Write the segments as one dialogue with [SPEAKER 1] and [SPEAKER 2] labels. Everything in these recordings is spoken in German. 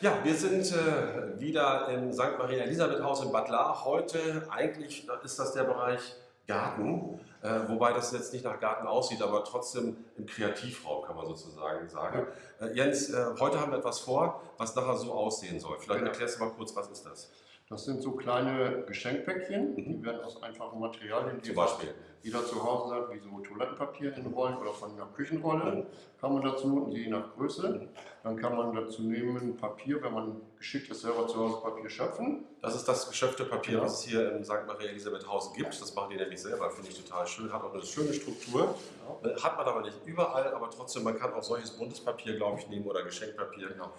[SPEAKER 1] Ja, wir sind äh, wieder im St. Maria Elisabeth Haus in Bad Lahr. Heute eigentlich ist das der Bereich Garten, äh, wobei das jetzt nicht nach Garten aussieht, aber trotzdem im Kreativraum kann man sozusagen sagen. Äh, Jens, äh, heute haben wir etwas vor, was nachher so aussehen soll. Vielleicht
[SPEAKER 2] Ja.
[SPEAKER 1] erklärst du mal kurz, was ist das?
[SPEAKER 2] Das sind so kleine Geschenkpäckchen, die werden aus einfachen Materialien, die
[SPEAKER 1] Zum Beispiel?
[SPEAKER 2] jeder zu Hause hat, wie so Toilettenpapier in Rollen oder von einer Küchenrolle, kann man dazu, je nach Größe, dann kann man dazu nehmen Papier, wenn man geschickt ist, selber zu Hause Papier schöpfen.
[SPEAKER 1] Das ist das geschöpfte Papier,
[SPEAKER 2] Ja.
[SPEAKER 1] was es hier im St. Maria Elisabeth Haus gibt. Das machen die nämlich selber, finde ich total schön. Hat auch eine schöne Struktur. Äh, Hat man aber nicht überall, aber trotzdem, man kann auch solches buntes Papier, glaube ich, nehmen oder Geschenkpapier.
[SPEAKER 2] Genau,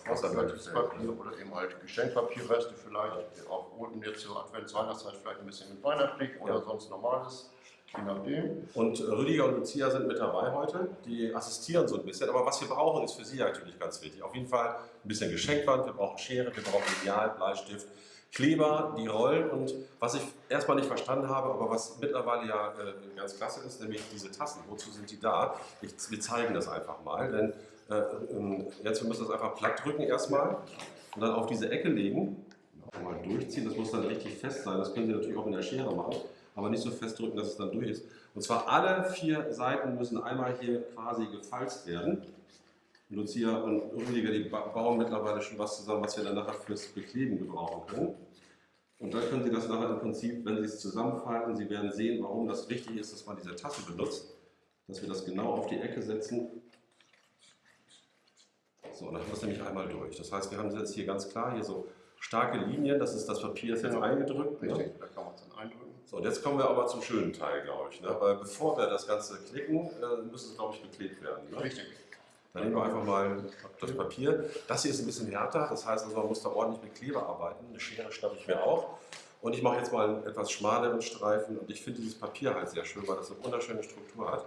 [SPEAKER 2] Papier oder eben halt Geschenkpapierreste vielleicht, auch unten jetzt zur Advents Weihnachtszeit vielleicht ein bisschen mit weihnachtlich oder
[SPEAKER 1] Ja.
[SPEAKER 2] sonst normales, je nachdem.
[SPEAKER 1] Und Rüdiger und Lucia sind mit dabei heute. Die assistieren so ein bisschen. Aber was wir brauchen, ist für sie natürlich ganz wichtig. Auf jeden Fall ein bisschen Geschenkwand. Wir brauchen Schere, wir brauchen Lineal, Bleistift, Kleber, die Rollen. Und was ich erstmal nicht verstanden habe, aber was mittlerweile ja äh, ganz klasse ist, nämlich diese Tassen. Wozu sind die da? Ich, wir zeigen das einfach mal. Denn äh, ähm, jetzt wir müssen das einfach platt drücken erstmal und dann auf diese Ecke legen. Mal durchziehen. Das muss dann richtig fest sein. Das können Sie natürlich auch in der Schere machen aber nicht so fest drücken, dass es dann durch ist. Und zwar alle vier Seiten müssen einmal hier quasi gefalzt werden. Lucia und Rüdiger, die ba- bauen mittlerweile schon was zusammen, was wir dann nachher fürs Bekleben gebrauchen können. Und dann können Sie das nachher im Prinzip, wenn Sie es zusammenfalten, Sie werden sehen, warum das wichtig ist, dass man diese Tasse benutzt, dass wir das genau auf die Ecke setzen. So, dann haben wir es nämlich einmal durch. Das heißt, wir haben jetzt hier ganz klar hier so starke Linien, das ist das Papier, ist jetzt
[SPEAKER 2] Genau.
[SPEAKER 1] eingedrückt. ne?
[SPEAKER 2] Richtig, da kann man es dann eindrücken.
[SPEAKER 1] So, und jetzt kommen wir aber zum schönen Teil, glaube ich. Ne? Weil bevor wir das Ganze klicken, äh, müssen es, glaube ich, beklebt werden. Ne?
[SPEAKER 2] Richtig.
[SPEAKER 1] Dann nehmen wir einfach mal das Papier. Das hier ist ein bisschen härter, das heißt, also man muss da ordentlich mit Kleber arbeiten. Eine Schere schnappe ich mir auch. Und ich mache jetzt mal einen etwas schmaleren Streifen und ich finde dieses Papier halt sehr schön, weil das eine wunderschöne Struktur hat.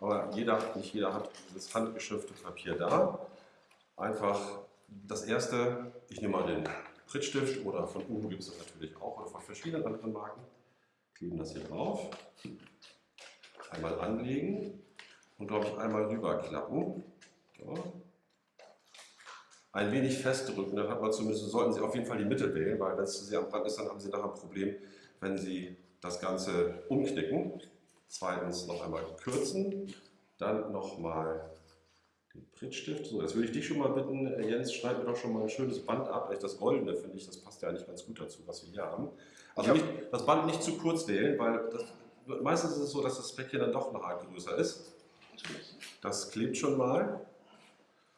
[SPEAKER 1] Aber jeder, nicht jeder hat dieses handgeschriftete Papier da. Einfach das erste, ich nehme mal den Prittstift oder von Uhu gibt es das natürlich auch oder von verschiedenen anderen Marken. Kleben das hier drauf. Einmal anlegen und glaube ich einmal rüberklappen. So. Ein wenig festdrücken, dann hat man zumindest, sollten Sie auf jeden Fall die Mitte wählen, weil wenn es zu sehr am Rand ist, dann haben Sie nachher ein Problem, wenn Sie das Ganze umknicken. Zweitens noch einmal kürzen, dann nochmal den Prittstift. So, jetzt würde ich dich schon mal bitten, äh, Jens, schneid mir doch schon mal ein schönes Band ab. Das Goldene finde ich, das passt ja eigentlich ganz gut dazu, was wir hier haben. Also nicht, das Band nicht zu kurz wählen, weil das, meistens ist es so, dass das Päckchen dann doch noch arg größer ist. Das klebt schon mal.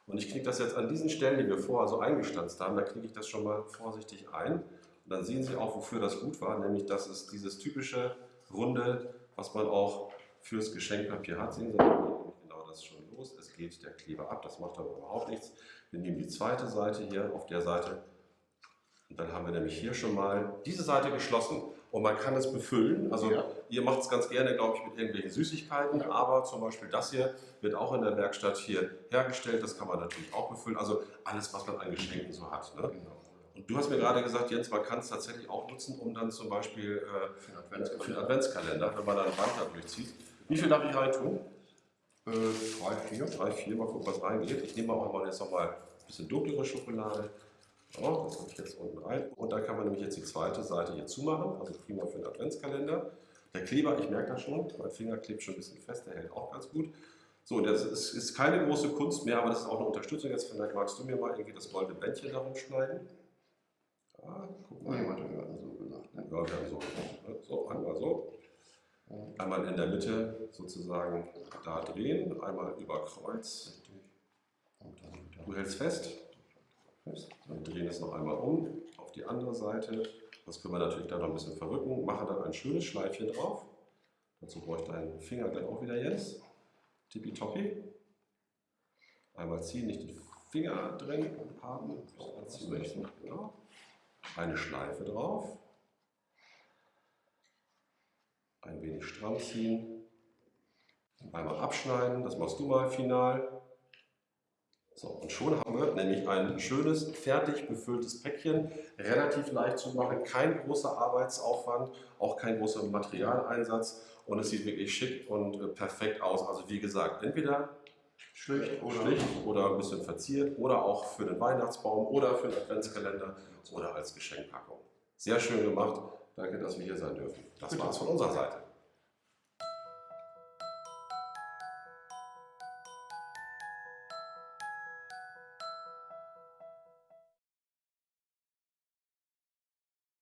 [SPEAKER 1] Und ich knicke das jetzt an diesen Stellen, die wir vorher so eingestanzt haben, da knicke ich das schon mal vorsichtig ein. Und dann sehen Sie auch, wofür das gut war, nämlich das ist dieses typische Runde, was man auch fürs Geschenkpapier hat. Sehen Sie, das schon los. Es geht der Kleber ab, das macht aber überhaupt nichts. Wir nehmen die zweite Seite hier auf der Seite und dann haben wir nämlich hier schon mal diese Seite geschlossen und man kann es befüllen. Also
[SPEAKER 2] Ja.
[SPEAKER 1] ihr macht es ganz gerne, glaube ich, mit irgendwelchen Süßigkeiten, aber zum Beispiel das hier wird auch in der Werkstatt hier hergestellt. Das kann man natürlich auch befüllen. Also alles, was man an Geschenken so hat. Ne?
[SPEAKER 2] Genau.
[SPEAKER 1] Und du hast mir gerade gesagt, Jens, man kann es tatsächlich auch nutzen, um dann zum Beispiel äh,
[SPEAKER 2] Für den
[SPEAKER 1] für den
[SPEAKER 2] Adventskalender.
[SPEAKER 1] Adventskalender, wenn man da ein Band da durchzieht. Wie viel darf ich reintun?
[SPEAKER 2] Äh, drei, vier.
[SPEAKER 1] Drei, vier, mal gucken, was reingeht. Ich nehme auch mal jetzt nochmal ein bisschen dunklere Schokolade. So, das kommt jetzt unten rein. Und dann kann man nämlich jetzt die zweite Seite hier zumachen, also prima für den Adventskalender. Der Kleber, ich merke das schon, mein Finger klebt schon ein bisschen fest, der hält auch ganz gut. So, das ist, ist keine große Kunst mehr, aber das ist auch eine Unterstützung. Jetzt vielleicht magst du mir mal irgendwie das goldene Bändchen darum schneiden. Ja, guck mal.
[SPEAKER 2] Jemand hat so gesagt. Ne?
[SPEAKER 1] Ja, wir haben so, ne? so, einmal so. Einmal in der Mitte sozusagen da drehen, einmal über Kreuz. Du hältst fest. Dann drehen es noch einmal um auf die andere Seite. Das können wir natürlich dann noch ein bisschen verrücken. Machen dann ein schönes Schleifchen drauf. Dazu brauche ich deinen Finger gleich auch wieder, Jens. Tippitoppi. Einmal ziehen, nicht den Finger drin haben. Ziehen noch, genau. Eine Schleife drauf ein wenig stramm ziehen, einmal abschneiden, das machst du mal final. So, und schon haben wir nämlich ein schönes, fertig befülltes Päckchen, relativ leicht zu machen, kein großer Arbeitsaufwand, auch kein großer Materialeinsatz und es sieht wirklich schick und äh, perfekt aus. Also wie gesagt, entweder
[SPEAKER 2] schlicht oder,
[SPEAKER 1] schlicht oder ein bisschen verziert oder auch für den Weihnachtsbaum oder für den Adventskalender oder als Geschenkpackung. Sehr schön gemacht, Danke, dass wir hier sein dürfen. Das war's von unserer Seite.